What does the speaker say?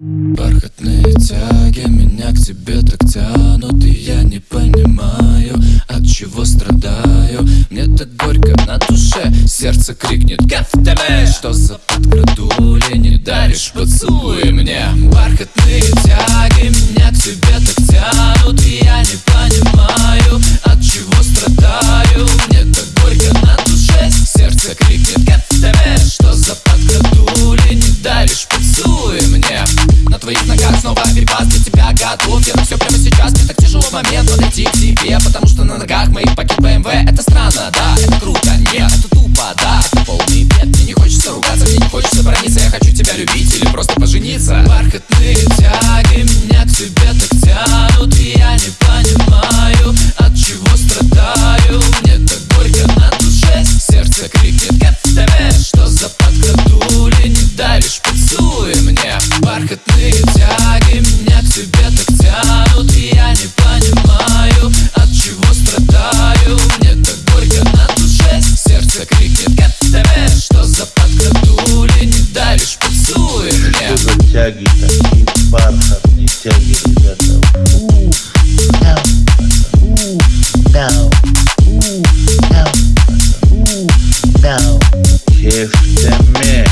Бархатные тяги меня к тебе так тянут И я не понимаю, от чего страдаю. Мне так горько на душе, сердце крикнет Кафтале Что за подкрадули, не даришь поцелуй мне. Бархатные тяги меня к тебе так тянут И я не понимаю, от чего страдаю. Мне так горько на душе, сердце крикнет твоих ногах снова перепад для тебя готов Я все прямо сейчас, мне так тяжело в момент подойти к тебе Потому что на ногах моих пакет BMW Это странно, да, это круто, нет, это тупо, да. Это полный бред, мне не хочется ругаться, мне не хочется брониться. Я хочу тебя любить или просто пожениться. Бархатные тяги меня к тебе так тянут И Рисуй мне бархатные тяги Меня к тебе так тянут и Я не понимаю, от чего страдаю Мне так горько на душе Сердце крикнет «Get тебе Что за подкрадули не даришь? Поцелуй мне Что за тяги такие бархатные тяги, ребята? Ooh, down, ooh, down, ooh, down, ooh, down. Give them